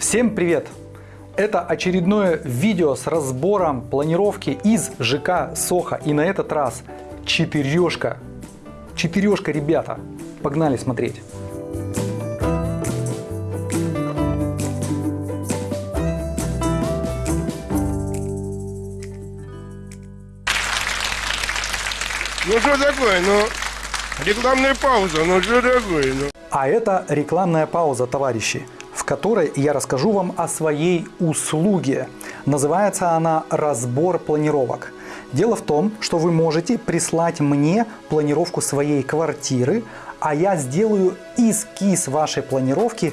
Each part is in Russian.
Всем привет! Это очередное видео с разбором планировки из ЖК Соха. И на этот раз четырешка. Четырешка, ребята. Погнали смотреть. Ну что такое, ну, рекламная пауза, ну что такое, ну. А это рекламная пауза, товарищи, которой я расскажу вам о своей услуге. Называется она «Разбор планировок». Дело в том, что вы можете прислать мне планировку своей квартиры, а я сделаю эскиз вашей планировки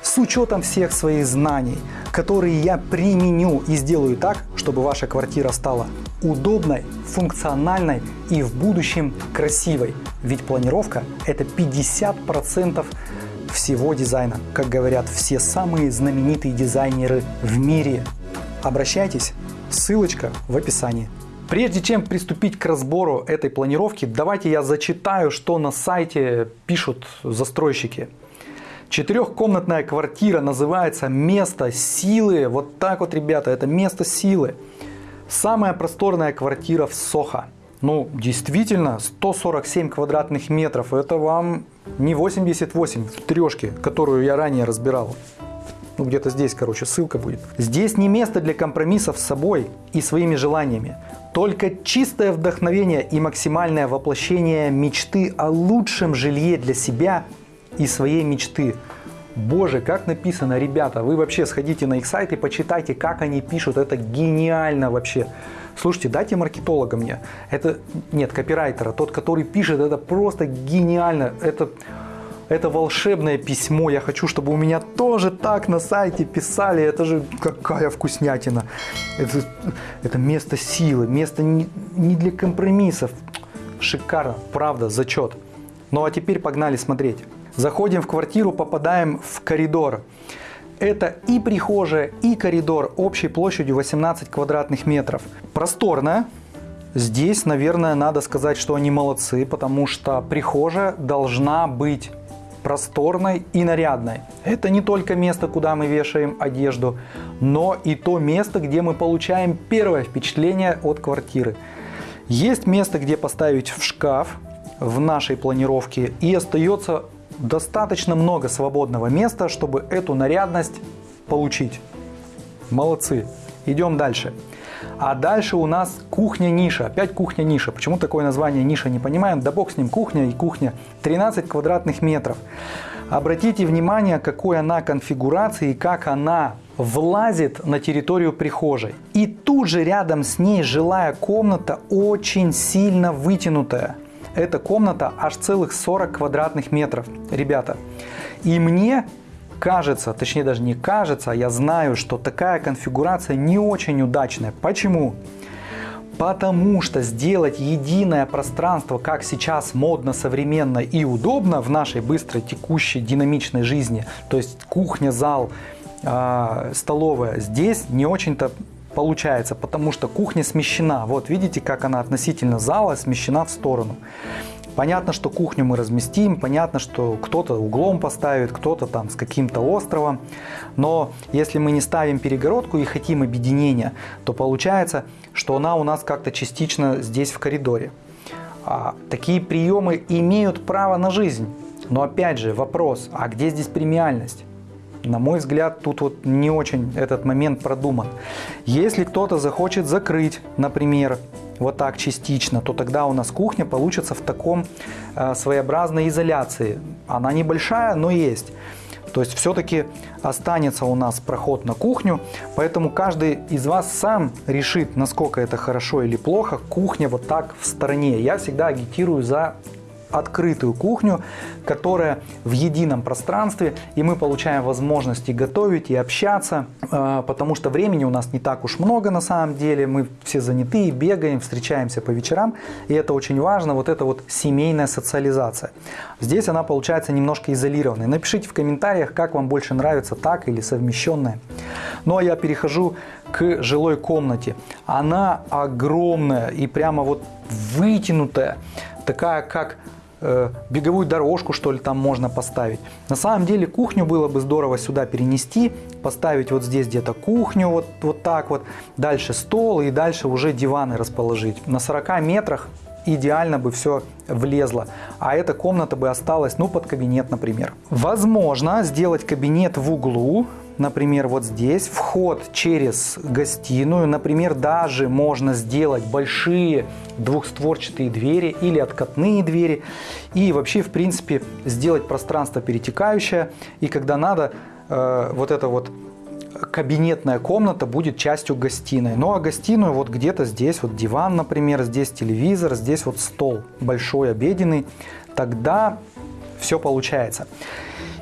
с учетом всех своих знаний, которые я применю и сделаю так, чтобы ваша квартира стала удобной, функциональной и в будущем красивой. Ведь планировка это 50% всего дизайна, как говорят все самые знаменитые дизайнеры в мире. Обращайтесь, ссылочка в описании. Прежде чем приступить к разбору этой планировки, давайте я зачитаю, что на сайте пишут застройщики. Четырехкомнатная квартира называется «Место силы». Вот так вот, ребята, это место силы. Самая просторная квартира в Сохо. Ну, действительно, 147 квадратных метров. Это вам не 88 в трешке, которую я ранее разбирал. Ну, где-то здесь, короче, ссылка будет. Здесь не место для компромиссов с собой и своими желаниями. Только чистое вдохновение и максимальное воплощение мечты о лучшем жилье для себя и своей мечты. Боже, как написано, ребята, вы вообще сходите на их сайт и почитайте, как они пишут, это гениально вообще. Слушайте, дайте маркетолога мне, это, нет, копирайтера, тот, который пишет, это просто гениально, это, это волшебное письмо, я хочу, чтобы у меня тоже так на сайте писали, это же какая вкуснятина. Это, это место силы, место не, не для компромиссов. Шикарно, правда, зачет. Ну а теперь погнали смотреть. Заходим в квартиру, попадаем в коридор. Это и прихожая, и коридор общей площадью 18 квадратных метров. Просторная. Здесь, наверное, надо сказать, что они молодцы, потому что прихожая должна быть просторной и нарядной. Это не только место, куда мы вешаем одежду, но и то место, где мы получаем первое впечатление от квартиры. Есть место, где поставить в шкаф в нашей планировке и остается достаточно много свободного места, чтобы эту нарядность получить. Молодцы. Идем дальше. А дальше у нас кухня-ниша. Опять кухня-ниша. Почему такое название ниша, не понимаем. Да бог с ним, кухня и кухня. 13 квадратных метров. Обратите внимание, какой она конфигурации и как она влазит на территорию прихожей. И тут же рядом с ней жилая комната очень сильно вытянутая. Эта комната аж целых 40 квадратных метров, ребята. И мне кажется, точнее даже не кажется, а я знаю, что такая конфигурация не очень удачная. Почему? Потому что сделать единое пространство, как сейчас модно, современно и удобно в нашей быстрой, текущей, динамичной жизни, то есть кухня, зал, э, столовая, здесь не очень-то получается, потому что кухня смещена. Вот видите, как она относительно зала смещена в сторону. Понятно, что кухню мы разместим, понятно, что кто-то углом поставит, кто-то там с каким-то островом. Но если мы не ставим перегородку и хотим объединения, то получается, что она у нас как-то частично здесь в коридоре. А, такие приемы имеют право на жизнь. Но опять же вопрос, а где здесь премиальность? На мой взгляд, тут вот не очень этот момент продуман. Если кто-то захочет закрыть, например, вот так частично, то тогда у нас кухня получится в таком э, своеобразной изоляции. Она небольшая, но есть. То есть все-таки останется у нас проход на кухню, поэтому каждый из вас сам решит, насколько это хорошо или плохо. Кухня вот так в стороне. Я всегда агитирую за открытую кухню, которая в едином пространстве, и мы получаем возможности готовить и общаться, а, потому что времени у нас не так уж много на самом деле, мы все заняты, бегаем, встречаемся по вечерам, и это очень важно, вот эта вот семейная социализация. Здесь она получается немножко изолированной. Напишите в комментариях, как вам больше нравится так или совмещенная. Ну а я перехожу к жилой комнате. Она огромная и прямо вот вытянутая, такая как э, беговую дорожку, что ли, там можно поставить. На самом деле кухню было бы здорово сюда перенести, поставить вот здесь где-то кухню, вот, вот так вот, дальше стол и дальше уже диваны расположить. На 40 метрах идеально бы все влезло. А эта комната бы осталась, ну, под кабинет, например. Возможно сделать кабинет в углу, например, вот здесь, вход через гостиную, например, даже можно сделать большие двухстворчатые двери или откатные двери и вообще, в принципе, сделать пространство перетекающее, и когда надо, э, вот это вот кабинетная комната будет частью гостиной. Ну а гостиную вот где-то здесь вот диван, например, здесь телевизор, здесь вот стол большой обеденный. Тогда все получается.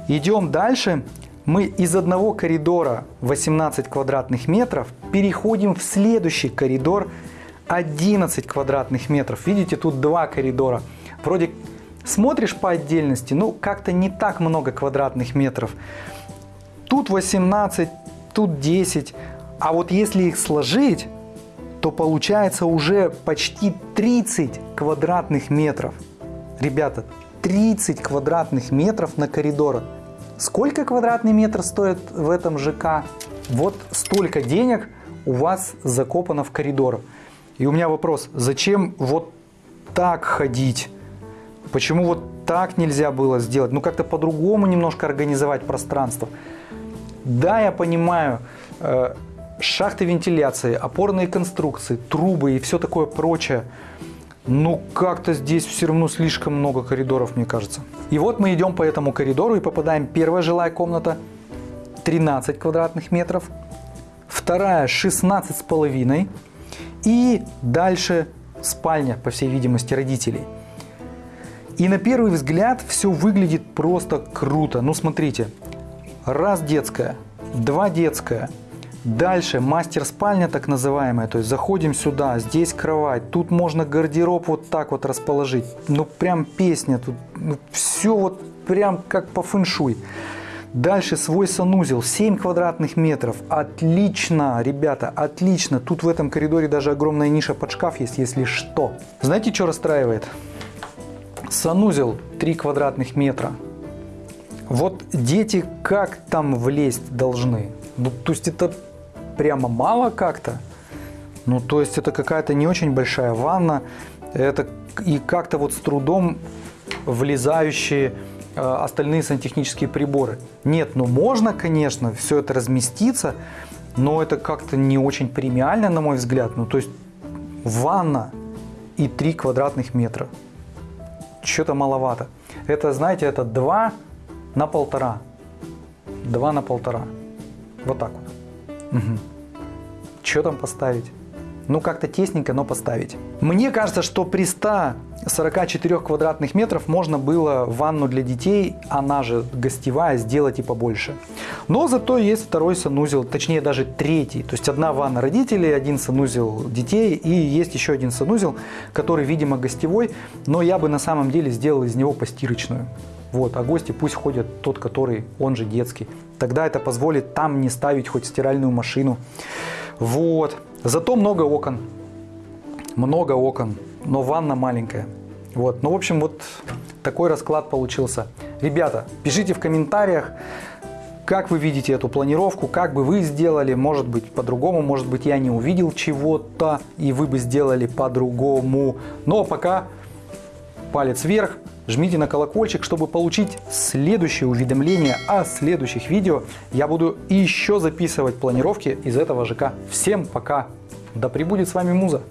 Идем дальше. Мы из одного коридора 18 квадратных метров переходим в следующий коридор 11 квадратных метров. Видите, тут два коридора. Вроде смотришь по отдельности, ну как-то не так много квадратных метров. Тут 18, тут 10. А вот если их сложить, то получается уже почти 30 квадратных метров. Ребята, 30 квадратных метров на коридор. Сколько квадратный метр стоит в этом ЖК? Вот столько денег у вас закопано в коридор. И у меня вопрос, зачем вот так ходить? Почему вот так нельзя было сделать? Ну как-то по-другому немножко организовать пространство. Да, я понимаю, э, шахты вентиляции, опорные конструкции, трубы и все такое прочее. Но как-то здесь все равно слишком много коридоров, мне кажется. И вот мы идем по этому коридору и попадаем. Первая жилая комната 13 квадратных метров. Вторая 16 с половиной. И дальше спальня, по всей видимости, родителей. И на первый взгляд все выглядит просто круто. Ну смотрите, Раз детская, два детская. Дальше мастер-спальня так называемая, то есть заходим сюда, здесь кровать, тут можно гардероб вот так вот расположить. Ну прям песня, тут ну, все вот прям как по фэншуй. Дальше свой санузел, 7 квадратных метров. Отлично, ребята, отлично. Тут в этом коридоре даже огромная ниша под шкаф есть, если что. Знаете, что расстраивает? Санузел 3 квадратных метра. Вот дети как там влезть должны? Ну, то есть это прямо мало как-то? Ну, то есть это какая-то не очень большая ванна, это и как-то вот с трудом влезающие э, остальные сантехнические приборы. Нет, ну можно, конечно, все это разместиться, но это как-то не очень премиально, на мой взгляд. Ну, то есть ванна и 3 квадратных метра. Что-то маловато. Это, знаете, это 2 на полтора. Два на полтора. Вот так вот. Угу. Что там поставить? Ну, как-то тесненько, но поставить. Мне кажется, что при 144 квадратных метров можно было ванну для детей, она же гостевая, сделать и побольше. Но зато есть второй санузел, точнее даже третий. То есть одна ванна родителей, один санузел детей и есть еще один санузел, который, видимо, гостевой, но я бы на самом деле сделал из него постирочную. Вот, а гости пусть ходят тот, который, он же детский. Тогда это позволит там не ставить хоть стиральную машину. Вот. Зато много окон. Много окон, но ванна маленькая. Вот. Ну, в общем, вот такой расклад получился. Ребята, пишите в комментариях, как вы видите эту планировку, как бы вы сделали, может быть по-другому, может быть я не увидел чего-то и вы бы сделали по-другому. Но пока палец вверх, Жмите на колокольчик, чтобы получить следующее уведомление о следующих видео. Я буду еще записывать планировки из этого ЖК. Всем пока! Да пребудет с вами Муза!